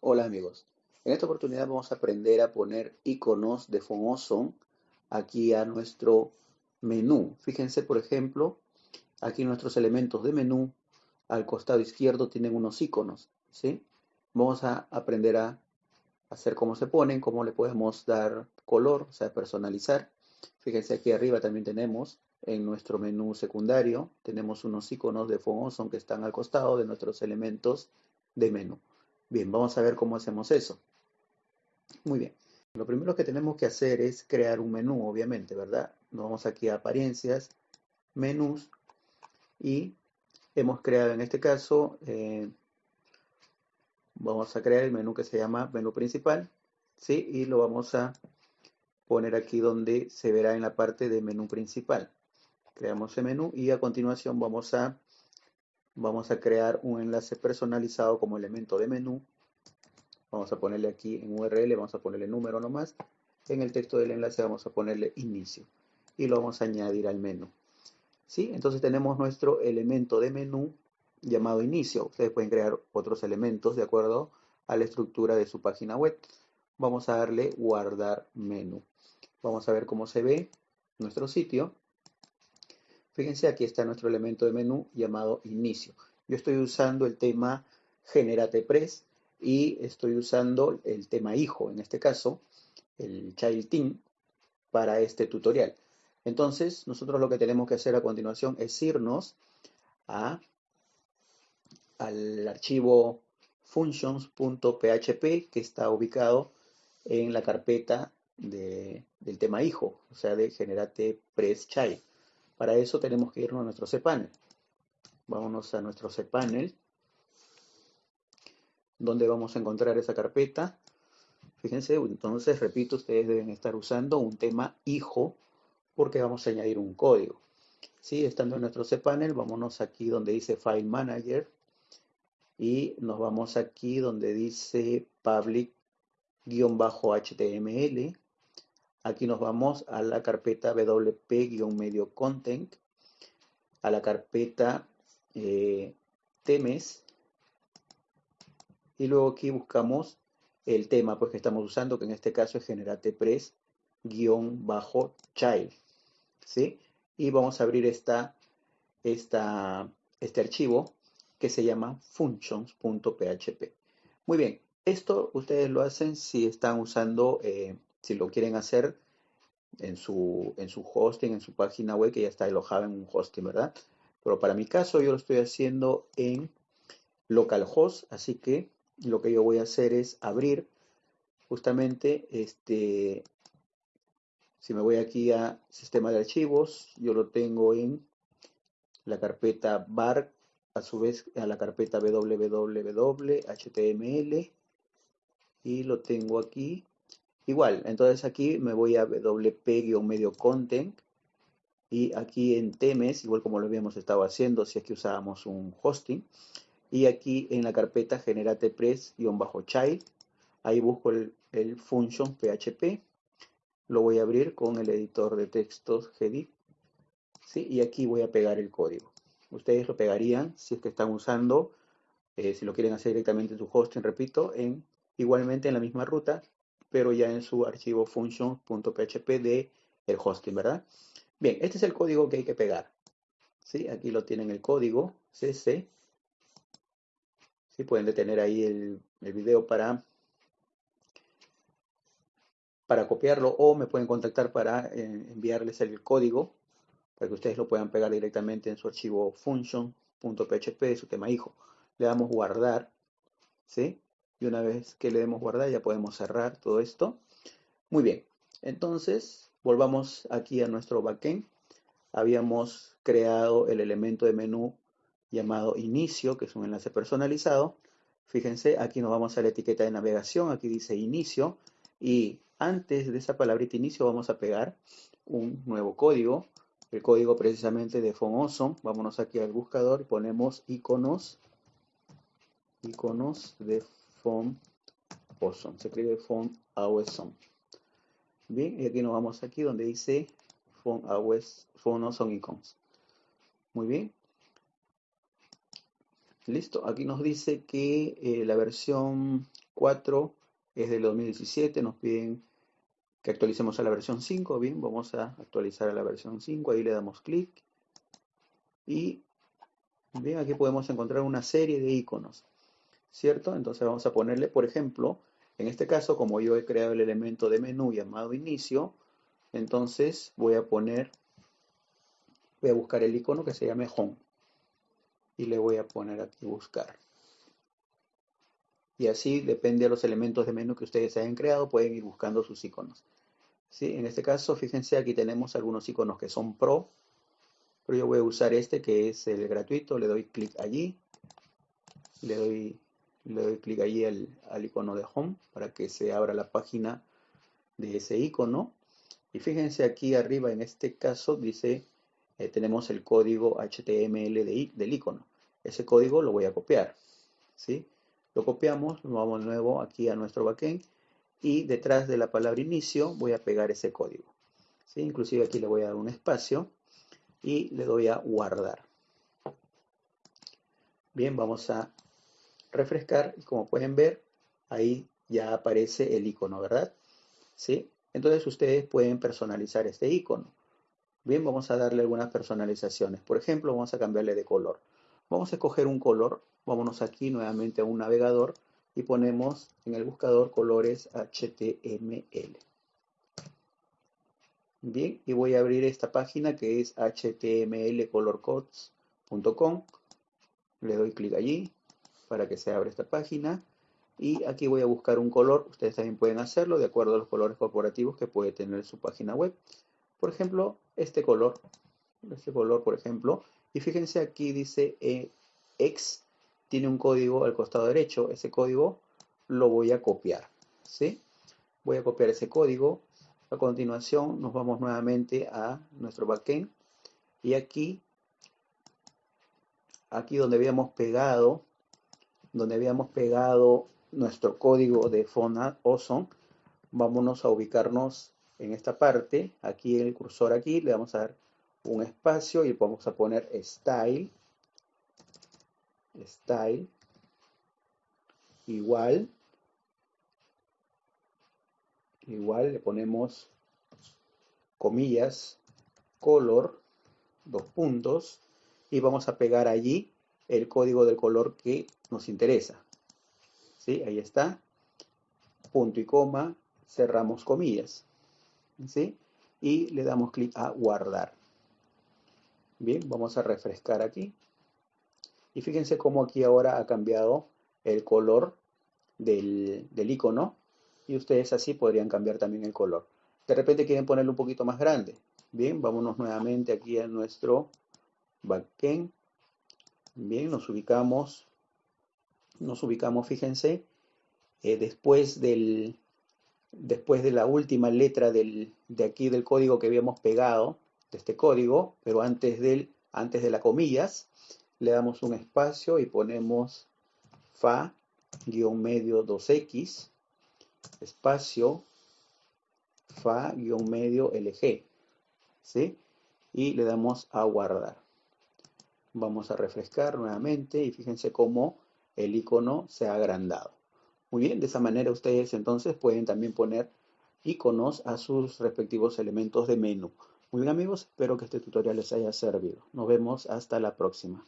Hola amigos, en esta oportunidad vamos a aprender a poner iconos de Awesome aquí a nuestro menú. Fíjense por ejemplo, aquí nuestros elementos de menú al costado izquierdo tienen unos iconos, ¿sí? Vamos a aprender a hacer cómo se ponen, cómo le podemos dar color, o sea, personalizar. Fíjense aquí arriba también tenemos en nuestro menú secundario, tenemos unos iconos de Awesome que están al costado de nuestros elementos de menú. Bien, vamos a ver cómo hacemos eso. Muy bien. Lo primero que tenemos que hacer es crear un menú, obviamente, ¿verdad? Nos vamos aquí a apariencias, menús y hemos creado en este caso, eh, vamos a crear el menú que se llama menú principal, ¿sí? Y lo vamos a poner aquí donde se verá en la parte de menú principal. Creamos el menú y a continuación vamos a vamos a crear un enlace personalizado como elemento de menú. Vamos a ponerle aquí en URL, vamos a ponerle número nomás. En el texto del enlace vamos a ponerle inicio y lo vamos a añadir al menú. ¿Sí? Entonces tenemos nuestro elemento de menú llamado inicio. Ustedes pueden crear otros elementos de acuerdo a la estructura de su página web. Vamos a darle guardar menú. Vamos a ver cómo se ve nuestro sitio. Fíjense, aquí está nuestro elemento de menú llamado inicio. Yo estoy usando el tema Generate Press y estoy usando el tema hijo, en este caso, el Child Team, para este tutorial. Entonces, nosotros lo que tenemos que hacer a continuación es irnos al archivo functions.php que está ubicado en la carpeta del tema hijo, o sea, de Generate Press Child. Para eso tenemos que irnos a nuestro cPanel. Vámonos a nuestro cPanel, donde vamos a encontrar esa carpeta. Fíjense, entonces, repito, ustedes deben estar usando un tema hijo, porque vamos a añadir un código. ¿Sí? Estando en nuestro cPanel, vámonos aquí donde dice File Manager, y nos vamos aquí donde dice public-html, Aquí nos vamos a la carpeta WP-medio content, a la carpeta eh, temes, y luego aquí buscamos el tema pues, que estamos usando, que en este caso es generate press bajo child. ¿sí? Y vamos a abrir esta, esta, este archivo que se llama functions.php. Muy bien, esto ustedes lo hacen si están usando eh, si lo quieren hacer en su, en su hosting, en su página web que ya está alojada en un hosting, ¿verdad? Pero para mi caso yo lo estoy haciendo en localhost, así que lo que yo voy a hacer es abrir justamente este, si me voy aquí a sistema de archivos, yo lo tengo en la carpeta bar, a su vez a la carpeta www.html y lo tengo aquí Igual, entonces aquí me voy a WP-medio content y aquí en temes, igual como lo habíamos estado haciendo si es que usábamos un hosting, y aquí en la carpeta generate press-child, ahí busco el, el, function PHP, lo voy a abrir con el editor de textos Gedit, ¿sí? y aquí voy a pegar el código. Ustedes lo pegarían si es que están usando, eh, si lo quieren hacer directamente en su hosting, repito, en, igualmente en la misma ruta, pero ya en su archivo function.php de el hosting, ¿verdad? Bien, este es el código que hay que pegar. ¿Sí? Aquí lo tienen el código CC. ¿Sí? Pueden detener ahí el, video para, para copiarlo o me pueden contactar para eh, enviarles el código para que ustedes lo puedan pegar directamente en su archivo function.php de su tema hijo. Le damos guardar, ¿sí? Y una vez que le demos guardar ya podemos cerrar todo esto. Muy bien, entonces volvamos aquí a nuestro backend. Habíamos creado el elemento de menú llamado inicio, que es un enlace personalizado. Fíjense, aquí nos vamos a la etiqueta de navegación, aquí dice inicio, y antes de esa palabrita inicio vamos a pegar un nuevo código, el código precisamente de Awesome. Vámonos aquí al buscador y ponemos iconos, iconos de font awesome. Se escribe font awesome. Bien, y aquí nos vamos aquí donde dice font awesome, icons. Muy bien. Listo, aquí nos dice que eh, la versión 4 es del 2017, nos piden que actualicemos a la versión 5, bien, vamos a actualizar a la versión 5, ahí le damos clic y bien, aquí podemos encontrar una serie de iconos, ¿cierto? Entonces vamos a ponerle, por ejemplo, en este caso, como yo he creado el elemento de menú llamado inicio, entonces voy a poner, voy a buscar el icono que se llame home y le voy a poner aquí buscar. Y así depende de los elementos de menú que ustedes hayan creado, pueden ir buscando sus iconos. ¿Sí? En este caso, fíjense, aquí tenemos algunos iconos que son pro, pero yo voy a usar este que es el gratuito, le doy clic allí, le doy, le doy clic allí al, icono de home para que se abra la página de ese icono. Y fíjense aquí arriba, en este caso, dice eh, tenemos el código HTML del icono. Ese código lo voy a copiar. ¿sí? Lo copiamos, lo vamos de nuevo aquí a nuestro backend y detrás de la palabra inicio voy a pegar ese código. ¿sí? Inclusive aquí le voy a dar un espacio y le doy a guardar. Bien, vamos a refrescar y como pueden ver, ahí ya aparece el icono, ¿verdad? ¿Sí? Entonces ustedes pueden personalizar este icono. Bien, vamos a darle algunas personalizaciones. Por ejemplo, vamos a cambiarle de color. Vamos a escoger un color. Vámonos aquí nuevamente a un navegador y ponemos en el buscador colores HTML. Bien, y voy a abrir esta página que es htmlcolorcodes.com. Le doy clic allí para que se abra esta página. Y aquí voy a buscar un color. Ustedes también pueden hacerlo de acuerdo a los colores corporativos que puede tener su página web. Por ejemplo, este color, este color, por ejemplo, y fíjense aquí dice eh, X, tiene un código al costado derecho, ese código lo voy a copiar, ¿sí? Voy a copiar ese código, a continuación nos vamos nuevamente a nuestro backend, y aquí, aquí donde habíamos pegado, donde habíamos pegado nuestro código de Font Awesome, vámonos a ubicarnos en esta parte, aquí el cursor aquí, le vamos a dar un espacio y vamos a poner style, style, igual, igual le ponemos comillas, color, dos puntos, y vamos a pegar allí el código del color que nos interesa. ¿Sí? Ahí está, punto y coma, cerramos comillas. ¿sí? Y le damos clic a guardar. Bien, vamos a refrescar aquí. Y fíjense cómo aquí ahora ha cambiado el color del, del icono. Y ustedes así podrían cambiar también el color. De repente quieren ponerlo un poquito más grande. Bien, vámonos nuevamente aquí a nuestro backend. Bien, nos ubicamos. Nos ubicamos, fíjense, eh, después del, después de la última letra de aquí del código que habíamos pegado, de este código, pero antes, del, antes de las comillas, le damos un espacio y ponemos fa guion medio 2x espacio fa guion medio lg ¿sí? y le damos a guardar vamos a refrescar nuevamente y fíjense cómo el icono se ha agrandado muy bien, de esa manera ustedes entonces pueden también poner iconos a sus respectivos elementos de menú. Muy bien amigos, espero que este tutorial les haya servido. Nos vemos hasta la próxima.